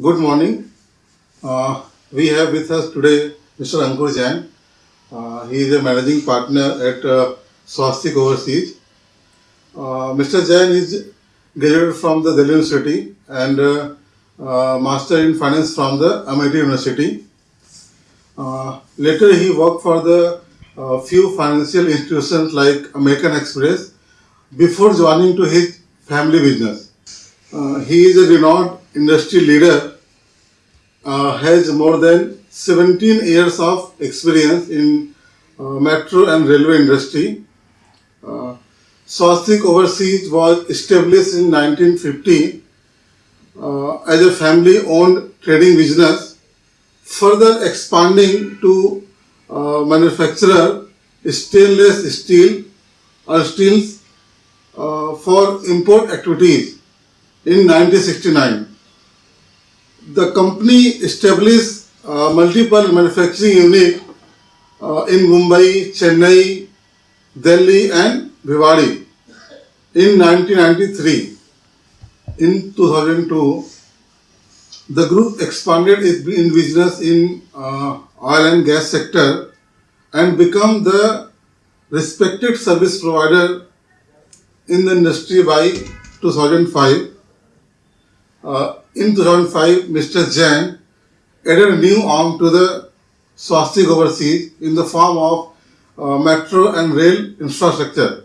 Good morning. Uh, we have with us today Mr. Ankur Jain. Uh, he is a managing partner at uh, Swastik Overseas. Uh, Mr. Jain is graduated from the Delhi University and uh, uh, master in finance from the Amity University. Uh, later, he worked for the few financial institutions like American Express before joining to his family business. He is a renowned industry leader, uh, has more than 17 years of experience in uh, metro and railway industry. Uh, Swastik Overseas was established in 1950 uh, as a family-owned trading business, further expanding to uh, manufacturer stainless steel or steels uh, for import activities in 1969. The company established uh, multiple manufacturing units uh, in Mumbai, Chennai, Delhi, and Bhiwadi in 1993. In 2002, the group expanded its in business in uh, oil and gas sector and become the respected service provider in the industry by 2005. Uh, in 2005, Mr. Jain added a new arm to the Swastik Overseas in the form of uh, metro and rail infrastructure,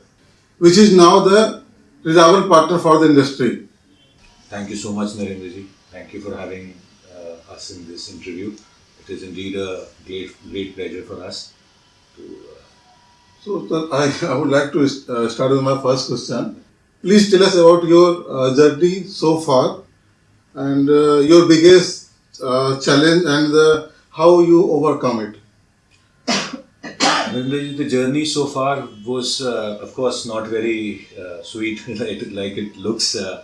which is now the reliable partner for the industry. Thank you so much, Narendraji. Thank you for having uh, us in this interview. It is indeed a great, great pleasure for us to. Uh, So, I, I would like to uh, start with my first question. Please tell us about your uh, journey so far and uh, your biggest uh, challenge and the, how you overcome it. The journey so far was, uh, of course, not very uh, sweet like, it looks. Uh,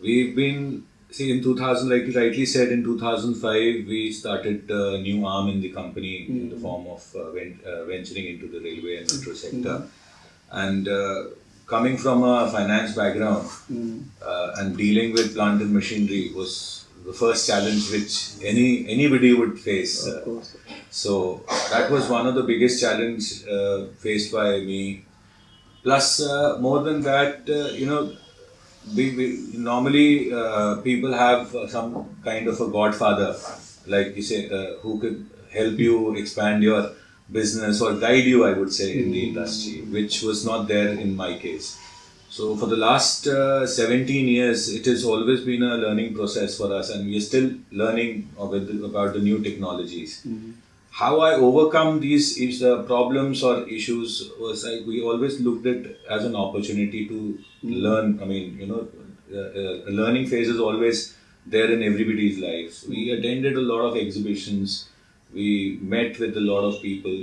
we've been, see, in 2000, like you rightly said, in 2005, we started a new arm in the company in the form of uh, ven- uh, venturing into the railway and metro sector. And uh, coming from a finance background uh, and dealing with plant and machinery was the first challenge which any anybody would face. Uh, so that was one of the biggest challenge uh, faced by me. Plus, uh, more than that, uh, you know, we, we normally uh, people have some kind of a godfather, like you say, uh, who could help you expand your business or guide you. I would say in the industry, which was not there in my case. So for the last uh, 17 years, it has always been a learning process for us, and we are still learning about the new technologies. How I overcome these is, uh, problems or issues was like we always looked at as an opportunity to learn. I mean, you know, uh, uh, learning phase is always there in everybody's life. We attended a lot of exhibitions. We met with a lot of people,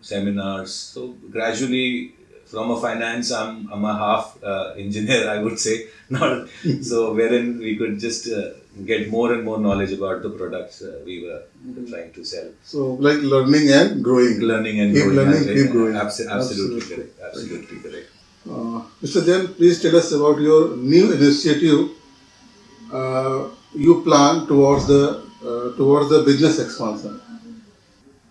seminars. So gradually, from a finance, I'm, I'm a half uh, engineer, I would say. Not so wherein we could just uh, get more and more knowledge about the products uh, we were trying to sell. So, like learning and growing. Learning and Keep growing. learning, as well. keep growing. Abso- absolutely, Absolutely. correct. Absolutely correct. Uh, Mr. Jain, please tell us about your new initiative uh, you plan towards the uh, towards the business expansion.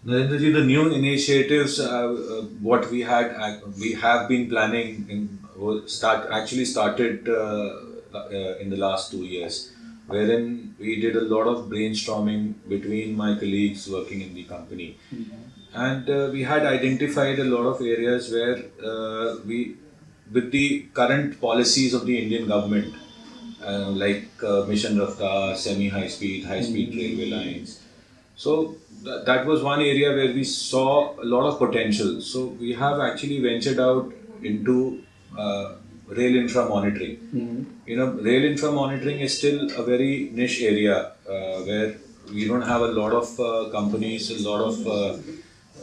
Narendraji, the new initiatives, uh, uh, what we had, uh, we have been planning in start actually started uh, uh, in the last two years, wherein we did a lot of brainstorming between my colleagues working in the company, and uh, we had identified a lot of areas where uh, we, with the current policies of the Indian government, uh, like uh, Mission Raftar, semi-high speed, high-speed railway lines. So that was one area where we saw a lot of potential. So we have actually ventured out into uh, rail infra monitoring. You know, rail infra monitoring is still a very niche area uh, where we don't have a lot of uh, companies, a lot of uh,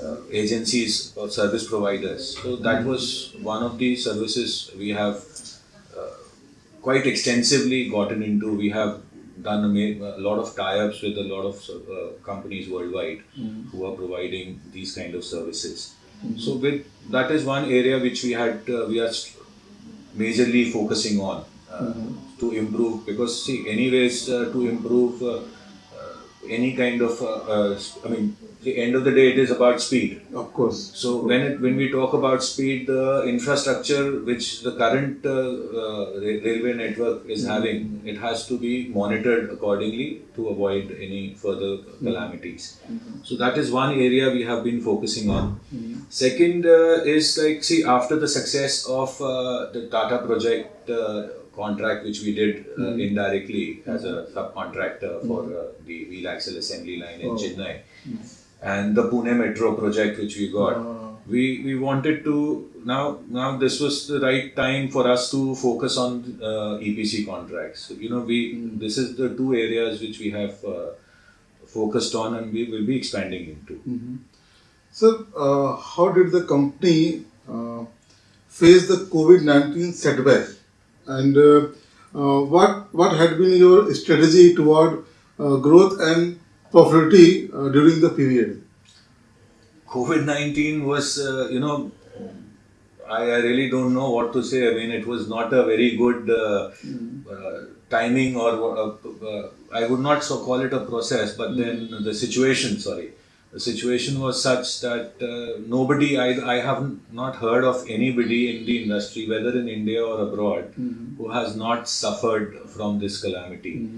uh, agencies or service providers. So that was one of the services we have uh, quite extensively gotten into. We have done a, ma- a lot of tie-ups with a lot of uh, companies worldwide who are providing these kind of services. So with that is one area which we had uh, we are majorly focusing on uh, to improve. Because see anyways uh, to improve uh, any kind of. Uh, uh, I mean, the end of the day, it is about speed. Of course. So when it, when we talk about speed, the infrastructure which the current uh, uh, railway network is having, it has to be monitored accordingly to avoid any further calamities. So that is one area we have been focusing on. Second uh, is like see after the success of uh, the Tata project uh, contract which we did uh, indirectly as a subcontractor for uh, the wheel axle assembly line in Oh. Chennai and the Pune Metro project which we got. Uh, We we wanted to now now this was the right time for us to focus on uh, EPC contracts. So, you know we this is the two areas which we have uh, focused on and we will be expanding into. Sir, uh, how did the company uh, face the COVID 19 setback? And uh, uh, what, what had been your strategy toward uh, growth and profitability uh, during the period? COVID 19 was, uh, you know, I, I really don't know what to say. I mean, it was not a very good uh, uh, timing or uh, uh, I would not so call it a process, but then the situation, sorry. The situation was such that uh, nobody, I, I have not heard of anybody in the industry, whether in India or abroad, who has not suffered from this calamity.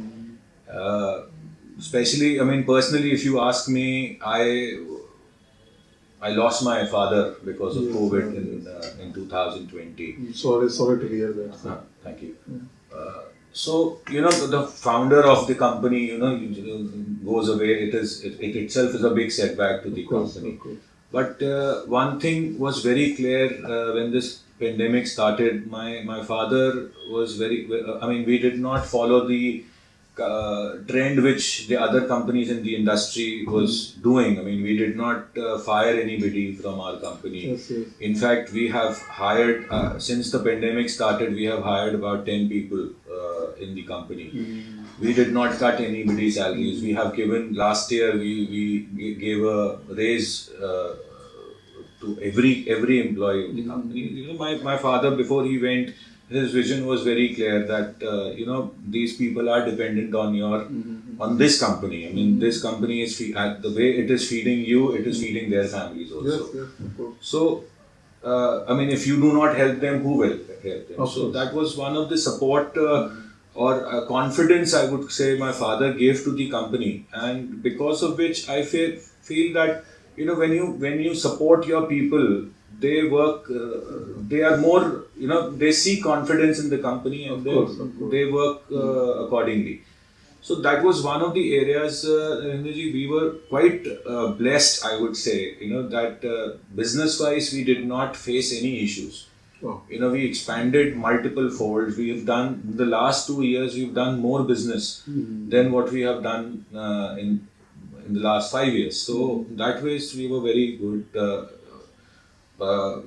Uh, especially, I mean, personally, if you ask me, I I lost my father because of Yes, COVID yes. in uh, in 2020. I'm sorry, sorry to hear that. Uh, thank you. Uh, so you know the, the founder of the company, you know, goes away. It is it, it itself is a big setback to the course, company. But uh, one thing was very clear uh, when this pandemic started. My my father was very. I mean, we did not follow the uh, trend which the other companies in the industry was doing. I mean, we did not uh, fire anybody from our company. Yes, yes. In fact, we have hired uh, since the pandemic started. We have hired about ten people uh, in the company. We did not cut anybody's salaries. We have given last year. We we gave a raise uh, to every every employee of the company. You know, my my father before he went, his vision was very clear that uh, you know these people are dependent on your on this company. I mean, this company is fe- at the way it is feeding you, it is feeding their families also. Yes, yes. So, uh, I mean, if you do not help them, who will help them? So that was one of the support uh, or uh, confidence I would say my father gave to the company, and because of which I feel feel that you know when you when you support your people, they work. Uh, they are more you know they see confidence in the company and they, course, they work uh, accordingly. So that was one of the areas, uh, we were quite uh, blessed, I would say, you know, that uh, business-wise we did not face any issues. You know, we expanded multiple folds. We have done, in the last two years, we've done more business than what we have done uh, in, in the last five years. So that ways we were very good. Uh, uh,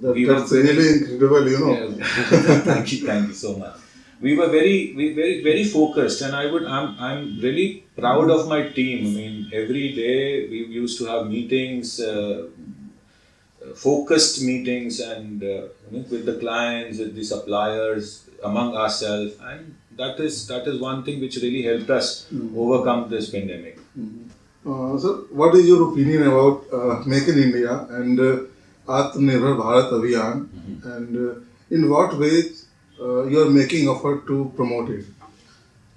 we were that's very- really incredible, you know. yeah. thank you, thank you so much. We were very, we very, very focused, and I would, I'm, I'm really proud of my team. I mean, every day we used to have meetings, uh, focused meetings, and uh, you know, with the clients, with the suppliers, among ourselves, and that is that is one thing which really helped us overcome this pandemic. Uh, so, what is your opinion about uh, Make in India and uh, Atmanirbhar Bharat Abhiyan, and uh, in what ways uh, you are making effort to promote it?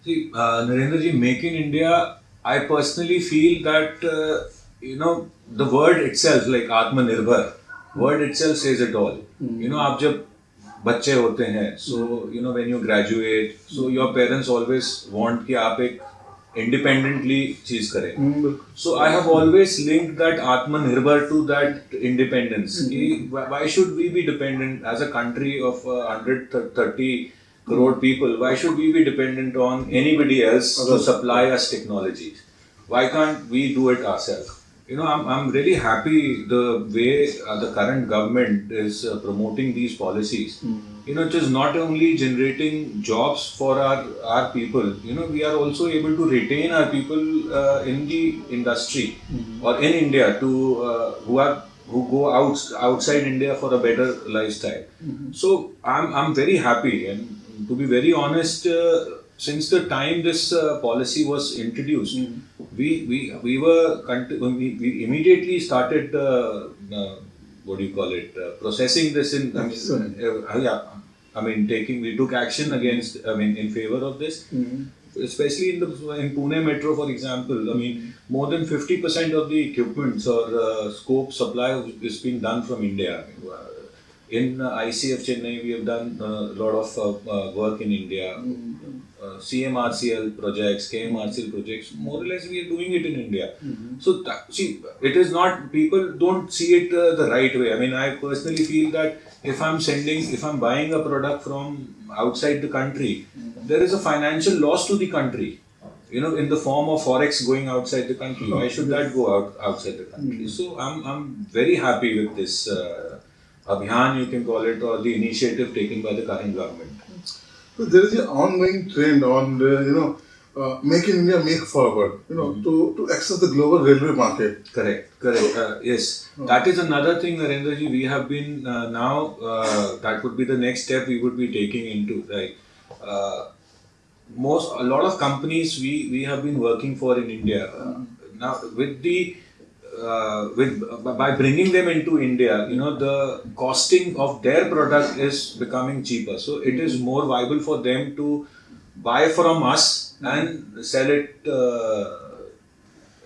See, uh, Narendra ji, Make in India, I personally feel that, uh, you know, the word itself, like Atmanirbhar, word itself says it all. You know, आप जब बच्चे होते हैं, so, you know, when you graduate, so your parents always want कि आप एक independently चीज करें. Hmm, So I have always linked that Atmanirbhar to that independence. कि why why should we be dependent as a country of uh, 130 crore people? Why should we be dependent on anybody else to Others. supply us technologies? Why can't we do it ourselves? You know, I'm, I'm really happy the way uh, the current government is uh, promoting these policies. You know, it is not only generating jobs for our, our people, you know, we are also able to retain our people uh, in the industry or in India to uh, who are who go out outside India for a better lifestyle. So I'm I'm very happy, and to be very honest, uh, since the time this uh, policy was introduced, we we we were we, we immediately started uh, uh, what do you call it uh, processing this in I mean, Excellent. uh, yeah I mean taking we took action against I mean in favor of this. Especially in the in Pune metro for example I mean more than 50% of the equipments or uh, scope supply is being done from India. Uh, in uh, ICF Chennai we have done a lot of uh, uh, work in India uh, CMRCL projects, KMRCL projects, more or less we are doing it in India. So, that, see, it is not, people don't see it uh, the right way. I mean, I personally feel that if I'm sending, if I'm buying a product from outside the country, there is a financial loss to the country. You know, in the form of forex going outside the country. Why should that go out outside the country? So, I'm, I'm very happy with this uh, abhiyan, you can call it, or the initiative taken by the current government. So there is an ongoing trend on uh, you know uh, make in India, make forward. You know to to access the global railway market. Correct, correct. Uh, yes, that is another thing, Narendraji. We have been uh, now. Uh, that would be the next step we would be taking into. Right. Uh, most a lot of companies we we have been working for in India uh, now with the. Uh, with by bringing them into India, you know the costing of their product is becoming cheaper. So it is more viable for them to buy from us and sell it uh,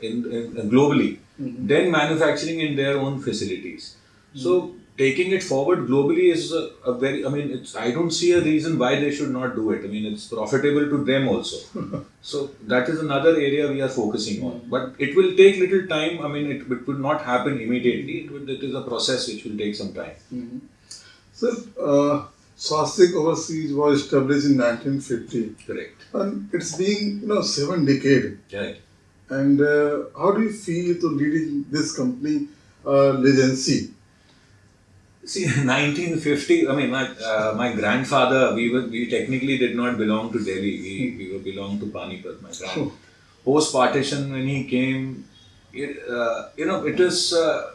in, in globally, then manufacturing in their own facilities. So taking it forward globally is a, a very. I mean, it's. I don't see a reason why they should not do it. I mean, it's profitable to them also. so that is another area we are focusing on. But it will take little time. I mean, it, it will not happen immediately. It, will, it is a process which will take some time. So uh, Swastik Overseas was established in 1950, Correct. and it's been you know seven decades. Right. And uh, how do you feel to leading this company uh, legacy? See, 1950. I mean, my uh, my grandfather. We were we technically did not belong to Delhi. We we were belong to Panipat. My grand post partition when he came, it, uh, you know, it is. Uh,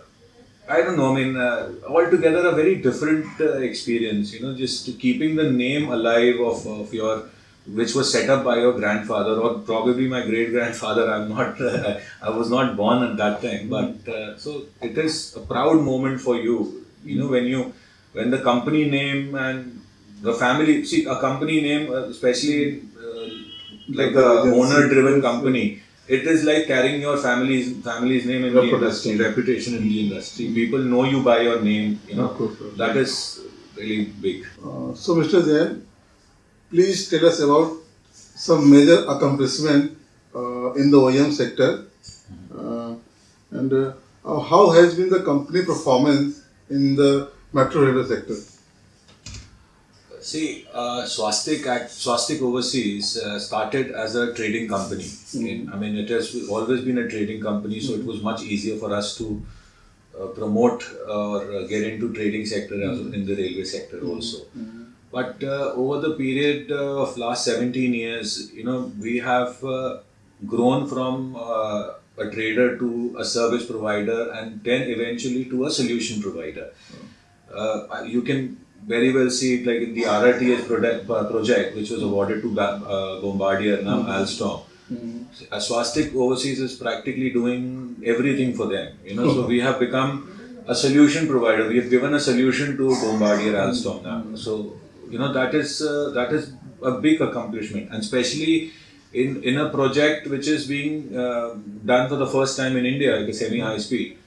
I don't know. I mean, uh, altogether a very different uh, experience. You know, just keeping the name alive of, of your, which was set up by your grandfather or probably my great grandfather. I'm not. I was not born at that time, but uh, so it is a proud moment for you. You know, when you when the company name and the family see a company name, uh, especially uh, like The owner-driven company. It is like carrying your family's family's name in the industry, reputation in the industry. People know you by your name. You know course, that is really big. Uh, so, Mr. Jain, please tell us about some major accomplishment uh, in the OEM sector, uh, and uh, how has been the company performance in the metro railway sector? See, uh, Swastik Swastik Overseas uh, started as a trading company. In- I mean, it has always been a trading company, so it was much easier for us to uh, promote or uh, get into trading sector as in the railway sector also. But uh, over the period uh, of last 17 years, you know, we have uh, grown from uh, a trader to a service provider and then eventually to a solution provider. Uh, you can very well see it like in the RRTS product, uh, project, which was awarded to uh, Bombardier, now Alstom. Uh, Swastik Overseas is practically doing everything for them. You know, so we have become a solution provider. We have given a solution to Bombardier Alstom now. So you know that is uh, that is a big accomplishment, and especially in in a project which is being uh, done for the first time in India, like a semi high speed.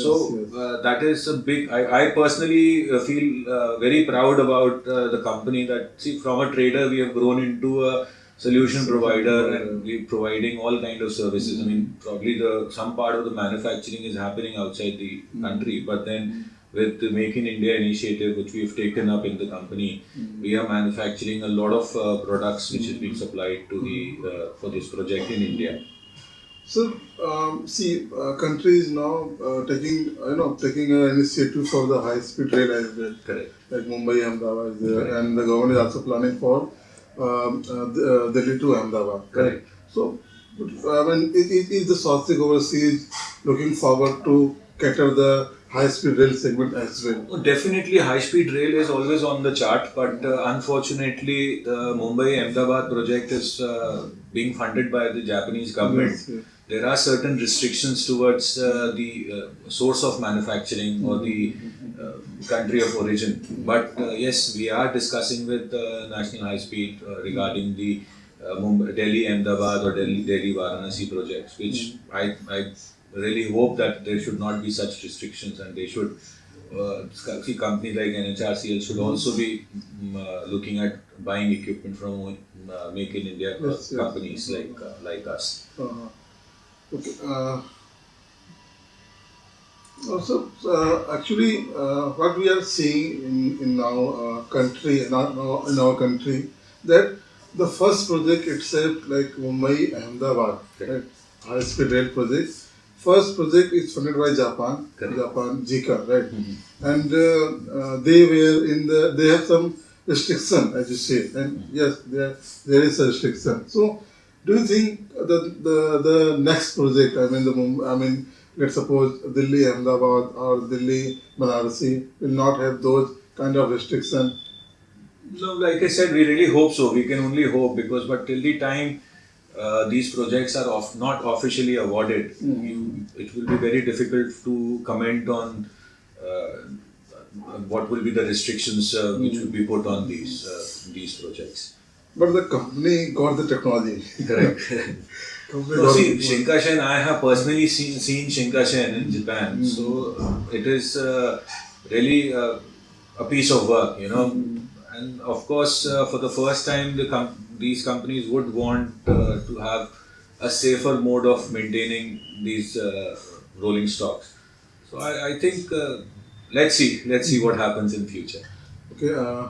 so yes. uh, that is a big. I, I personally uh, feel uh, very proud about uh, the company that see from a trader we have grown into a solution provider and we're providing all kind of services. I mean, probably the some part of the manufacturing is happening outside the country, but then with the Make in India initiative, which we've taken up in the company, we are manufacturing a lot of uh, products which is being supplied to the uh, for this project in India. So, um, see, uh, country is now uh, taking, you know, taking an initiative for the high-speed rail as well. Correct. Like Mumbai, Ahmedabad is there, Correct. and the government is also planning for um, uh, the- uh, Delhi to Ahmedabad. Correct. So, I mean, is, is is the Swastik Overseas looking forward to cater the high-speed rail segment as well. Oh, Definitely, high speed rail is always on the chart, but uh, unfortunately, the Mumbai Ahmedabad project is uh, being funded by the Japanese government. Yes, yes. There are certain restrictions towards uh, the uh, source of manufacturing or the uh, country of origin. But uh, yes, we are discussing with uh, National High Speed uh, regarding the uh, Mumbai, Delhi Ahmedabad or Delhi, Delhi Varanasi projects, which I, I really hope that there should not be such restrictions and they should uh, see companies like NHRCL should also be mm, uh, looking at buying equipment from uh, make in India Yes, yes. companies like uh, like us. Uh, okay. Uh, also, uh, actually, uh, what we are seeing in, in our uh, country, in our, in our country, that the first project itself, like Mumbai Ahmedabad, right, high speed rail project, first project is funded by Japan, Correct. Japan JICA, right, and uh, uh, they were in the, they have some restriction, as you say, and yes, there there is a restriction. So, do you think the the, the next project, I mean the I mean let's suppose Delhi Ahmedabad or Delhi Banarasi will not have those kind of restriction? No, like I said, we really hope so. We can only hope because, but till the time uh, these projects are off, not officially awarded, you, it will be very difficult to comment on uh, what will be the restrictions uh, which will be put on these uh, these projects. But the company got the technology. Correct. No, see, Shinkansen, I have personally seen, seen Shinkansen in Japan, so uh, it is uh, really uh, a piece of work, you know. And of course, uh, for the first time, the com- these companies would want uh, to have a safer mode of maintaining these uh, rolling stocks. So I, I think uh, let's see, let's see what happens in future. Okay, uh,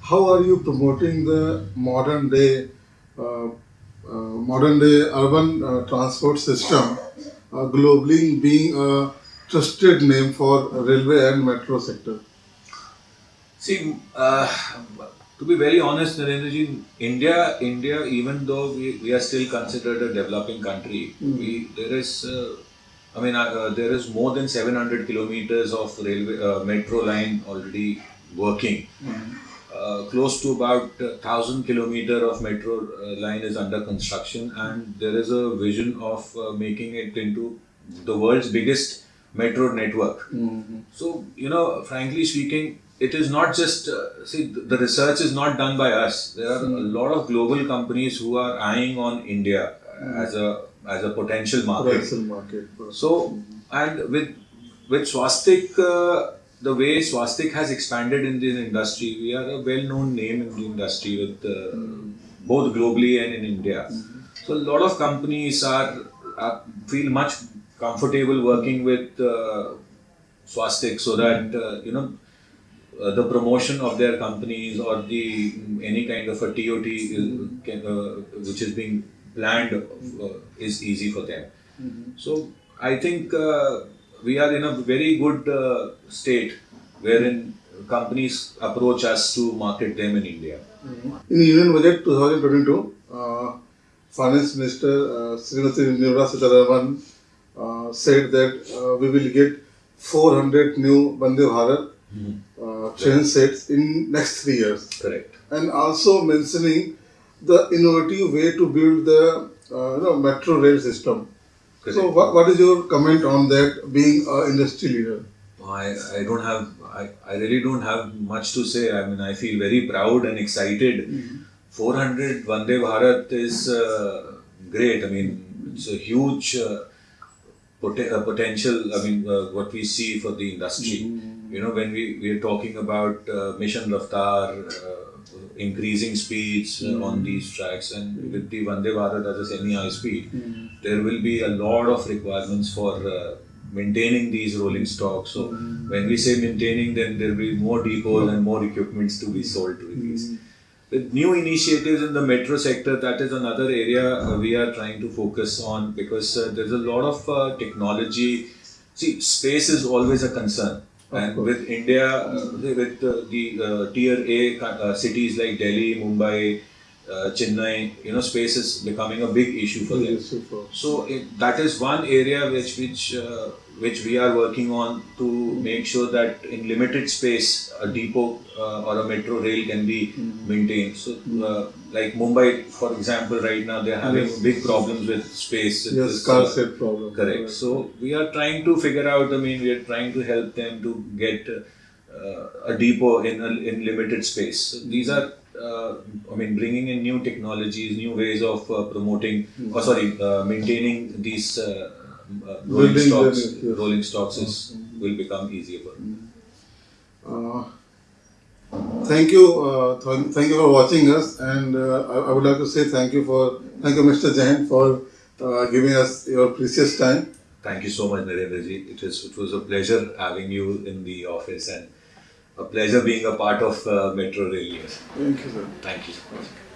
how are you promoting the modern day, uh, modern day urban transport system globally, being a trusted name for railway and metro sector? See, uh, to be very honest, Narendraji, India, India, even though we, we are still considered a developing country, we there is, uh, I mean, uh, there is more than 700 kilometers of railway uh, metro line already working. Uh, close to about uh, 1000 kilometer of metro uh, line is under construction and there is a vision of uh, making it into the world's biggest metro network. So you know frankly speaking it is not just uh, see the research is not done by us there are a lot of global companies who are eyeing on india uh, as a as a potential market Potential market. so, and with with Swastik, uh, the way Swastik has expanded in this industry, we are a well-known name in the industry with uh, both globally and in India. So, a lot of companies are, are feel much comfortable working with uh, Swastik, so that uh, you know. Uh, the promotion of their companies or the any kind of a TOT is, can, uh, which is being planned uh, is easy for them. So I think uh, we are in a very good uh, state wherein companies approach us to market them in India. In the Union Budget 2022, uh, Finance Minister uh, Srimati Nirmala Sitharaman said that uh, we will get 400 new Vande Bharat uh, train sets in next three years. Correct. and also mentioning the innovative way to build the uh, you know, metro rail system. So, what, what is your comment on that being an industry leader? I, I don't have I, I really don't have much to say. I mean I feel very proud and excited. 400 Vande Bharat is uh, great. I mean it's a huge uh, pot- uh, potential. I mean uh, what we see for the industry. You know when we, we are talking about uh, mission Raftar, uh, increasing speeds uh, on these tracks and with the Vande Bharat as a semi-high speed, there will be a lot of requirements for uh, maintaining these rolling stocks. So when we say maintaining, then there will be more depots and more equipments to be sold to these. With new initiatives in the metro sector, that is another area uh, we are trying to focus on because uh, there's a lot of uh, technology. See, space is always a concern. And with India, uh, with uh, the uh, tier A uh, cities like Delhi, Mumbai, uh, Chennai, you know, space is becoming a big issue for them. So it, that is one area which which uh, which we are working on to make sure that in limited space a depot uh, or a metro rail can be maintained. So uh, like Mumbai, for example, right now they are having Yes. big problems with space. Yes, car uh, set problem. Correct. So we are trying to figure out. I mean, we are trying to help them to get uh, a depot in a, in limited space. So these are, uh, I mean, bringing in new technologies, new ways of uh, promoting, or sorry, uh, maintaining these uh, uh, rolling stocks. yes. Rolling stocks is will become easier for. them. Thank you, uh, th- thank you for watching us, and uh, I, I would like to say thank you for thank you, Mr. Jain, for uh, giving us your precious time. Thank you so much, Narendra ji. It is it was a pleasure having you in the office and a pleasure being a part of uh, Metro Rail. Thank you, sir. Thank you so much.